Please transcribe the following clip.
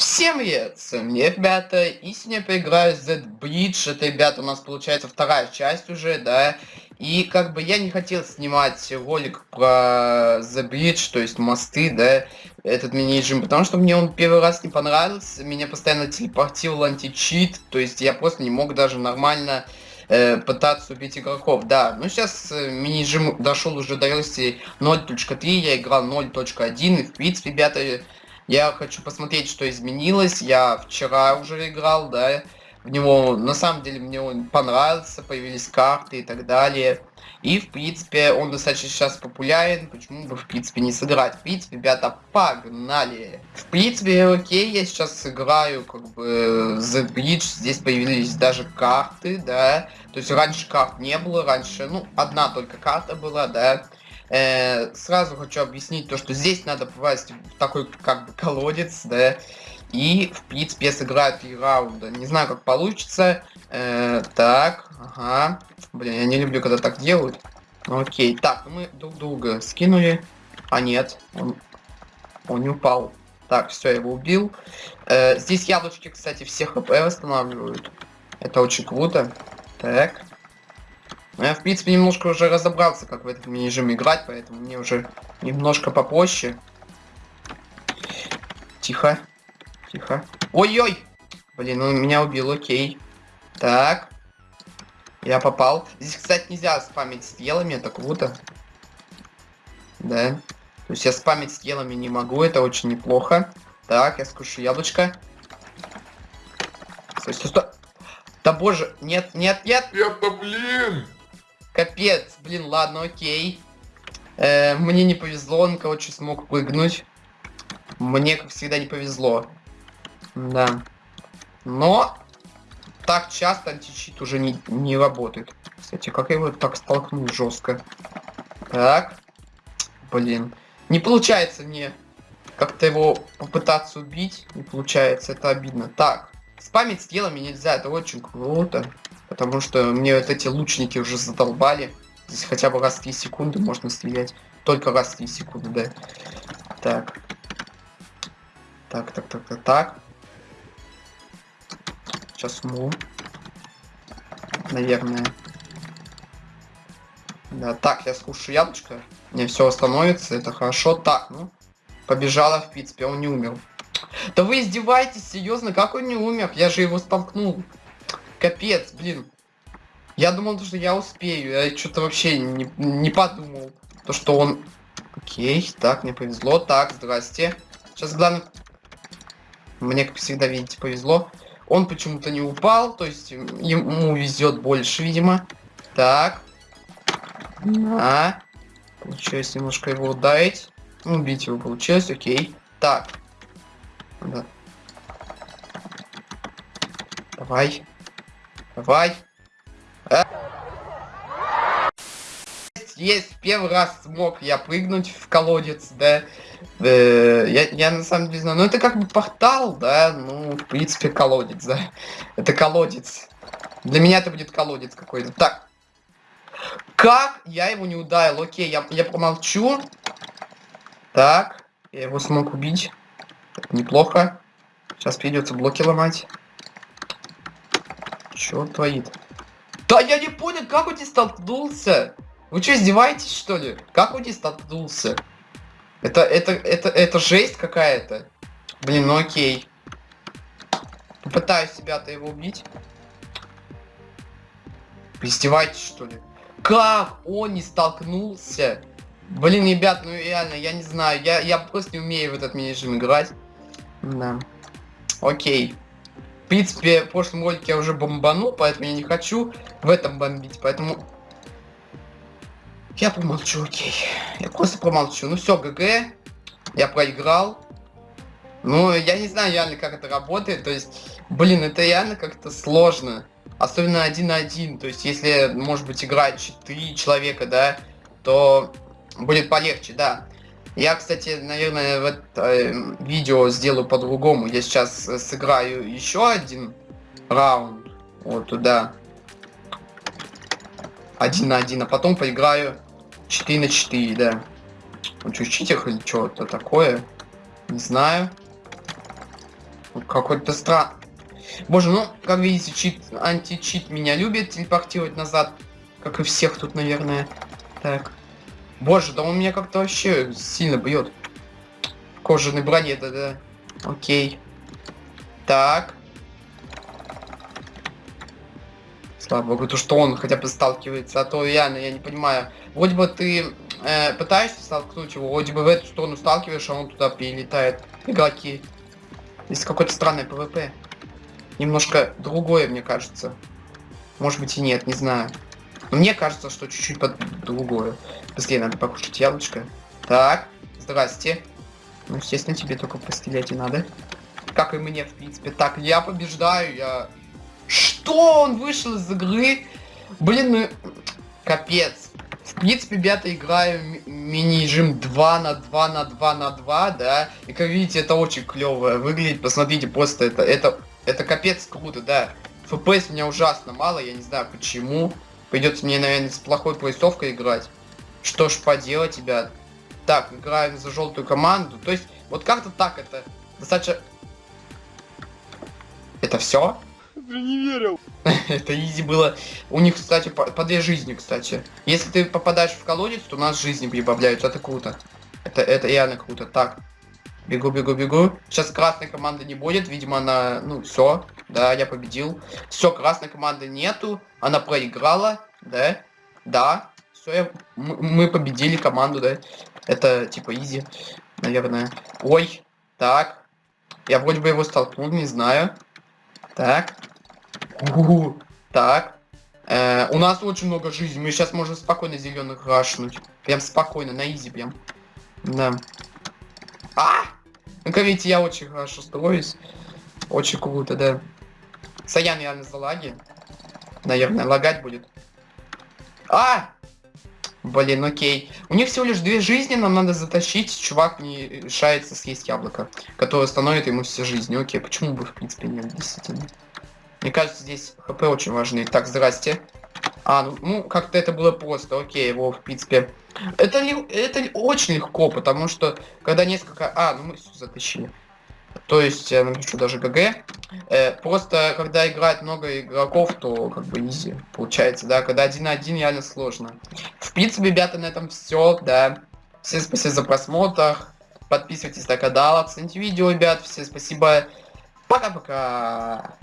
Всем привет, с вами ребята, и сегодня я поиграю в Z-Bridge, это, ребята, у нас получается вторая часть уже, да, и как бы я не хотел снимать ролик про Z-Bridge, то есть мосты, да, этот мини-режим, потому что мне он первый раз не понравился, меня постоянно телепортировал античит, то есть я просто не мог даже нормально э, пытаться убить игроков, да. Ну, сейчас э, мини-режим дошел уже до версии 0.3, я играл 0.1, и, в принципе, ребята, я хочу посмотреть, что изменилось. Я вчера уже играл, да, в него. На самом деле мне он понравился, появились карты и так далее. И, в принципе, он достаточно сейчас популярен, почему бы, в принципе, не сыграть. В принципе, ребята, погнали! В принципе, окей, я сейчас сыграю, как бы, The Bridge, здесь появились даже карты, да. То есть раньше карт не было, раньше, ну, одна только карта была, да. Э, сразу хочу объяснить то, что здесь надо попасть в такой как бы колодец, да, и в принципе я сыграю три раунда. Не знаю, как получится. Э, так, ага. Блин, я не люблю, когда так делают. Ну, окей, так, мы друг друга скинули. А нет, он, он не упал. Так, все, я его убил. Э, здесь яблочки, кстати, все хп восстанавливают. Это очень круто. Так. Но я, в принципе, немножко уже разобрался, как в этом режиме играть, поэтому мне уже немножко попроще. Тихо. Тихо. Ой-ой! Блин, он меня убил, окей. Так. Я попал. Здесь, кстати, нельзя спамить стрелами, это круто. Да. То есть я спамить стрелами не могу, это очень неплохо. Так, я скушу яблочко. Стой, стой, стой. Да боже, нет, нет, нет. Это, блин! Капец, блин, ладно, окей. Э, мне не повезло, он, короче, смог прыгнуть. Мне, как всегда, не повезло. Да. Но так часто античит уже не, не работает. Кстати, как я его так столкнул жестко. Так. Блин. Не получается мне как-то его попытаться убить. Не получается, это обидно. Так. Спамить стрелами нельзя, это очень круто. Потому что мне вот эти лучники уже задолбали. Здесь хотя бы раз в 3 секунды можно стрелять. Только раз в 3 секунды, да. Так. Так, так, так, так, так. Сейчас умру. Наверное. Да, так, я скушаю яблочко. Мне все остановится, это хорошо. Так, ну, побежала, в принципе, он не умер. Да вы издеваетесь, серьезно, как он не умер? Я же его столкнул. Капец, блин. Я думал, что я успею. Я что-то вообще не, не подумал. То, что он... Окей, так, мне повезло. Так, здрасте. Сейчас главное... Мне, как всегда, видите, повезло. Он почему-то не упал, то есть ему везет больше, видимо. Так. На. Получилось немножко его ударить. Убить его получилось, окей. Так. Да. Давай. Давай. А? Есть, первый раз смог я прыгнуть в колодец, да. Э, я, я на самом деле знаю. Ну это как бы портал, да. Ну, в принципе, колодец, да. Это колодец. Для меня это будет колодец какой-то. Так. Как я его не ударил? Окей, я, я помолчу. Так. Я его смог убить. Это неплохо. Сейчас придется блоки ломать. Чё он творит? Да я не понял, как он здесь столкнулся? Вы что, издеваетесь, что ли? Как он здесь столкнулся? Это, это, это, это жесть какая-то. Блин, ну окей. Попытаюсь себя-то его убить. Издеваетесь, что ли? Как он не столкнулся? Блин, ребят, ну реально, я не знаю. Я, я просто не умею в этот мини-режим играть. Да. Окей принципе, в прошлом ролике я уже бомбанул, поэтому я не хочу в этом бомбить, поэтому... Я помолчу, окей. Я просто помолчу. Ну все, ГГ. Я проиграл. Ну, я не знаю реально, как это работает. То есть, блин, это реально как-то сложно. Особенно один на один. То есть, если, может быть, играть 4 человека, да, то будет полегче, да. Я, кстати, наверное, в это видео сделаю по-другому. Я сейчас э, сыграю еще один раунд. Вот туда. Один на один, а потом поиграю 4 на 4, да. Он что, читер или что-то такое? Не знаю. Какой-то стран. Боже, ну, как видите, чит, античит меня любит телепортировать назад. Как и всех тут, наверное. Так. Боже, да он меня как-то вообще сильно бьет. В кожаной броне, да-да. Окей. Так. Слава богу, то что он хотя бы сталкивается, а то реально, я не понимаю. Вроде бы ты э, пытаешься столкнуть его, вроде бы в эту сторону сталкиваешь, а он туда перелетает. Игроки. Здесь какой-то странный ПВП. Немножко другое, мне кажется. Может быть и нет, не знаю. Мне кажется, что чуть-чуть под другое. Быстрее надо покушать яблочко. Так, здрасте. Ну, естественно, тебе только пострелять и надо. Как и мне, в принципе. Так, я побеждаю, я что? Он вышел из игры? Блин, ну... Капец. В принципе, ребята, играю мини-режим 2 на 2 на 2 на 2, да. И как видите, это очень клево выглядит. Посмотрите, просто это, это, это капец круто, да. FPS у меня ужасно мало, я не знаю почему. Придется мне, наверное, с плохой поясовкой играть. Что ж поделать, ребят. Так, играем за желтую команду. То есть, вот как-то так это достаточно... Это все? Я не верил. Это изи было. У них, кстати, по, по две жизни, кстати. Если ты попадаешь в колодец, то у нас жизни прибавляются. Это круто. Это, это реально круто. Так. Бегу, бегу, бегу. Сейчас красной команды не будет. Видимо, она... Ну, все. Да, я победил. Все, красной команды нету. Она проиграла. Да. Да. Все, я... мы победили команду, да. Это типа изи, наверное. Ой. Так. Я вроде бы его столкнул, не знаю. Так. У Так. Э, у нас очень много жизни. Мы сейчас можем спокойно зеленых рашнуть. Прям спокойно, на изи прям. Да. А! Как видите, я очень хорошо строюсь. Очень круто, да. Саян реально за лаги. Наверное, лагать будет. А! Блин, окей. У них всего лишь две жизни, нам надо затащить. Чувак не решается съесть яблоко, которое становит ему все жизни. Окей, почему бы в принципе нет, действительно. Мне кажется, здесь хп очень важны. Так, здрасте. А, ну, ну как-то это было просто. Окей, его, в принципе... Это, это очень легко, потому что, когда несколько... А, ну мы затащили. То есть, я напишу даже ГГ. Э, просто, когда играет много игроков, то как бы изи получается, да. Когда один на один, реально сложно. В принципе, ребята, на этом все, да. Всем спасибо за просмотр. Подписывайтесь на канал, оцените видео, ребят. Всем спасибо. Пока-пока.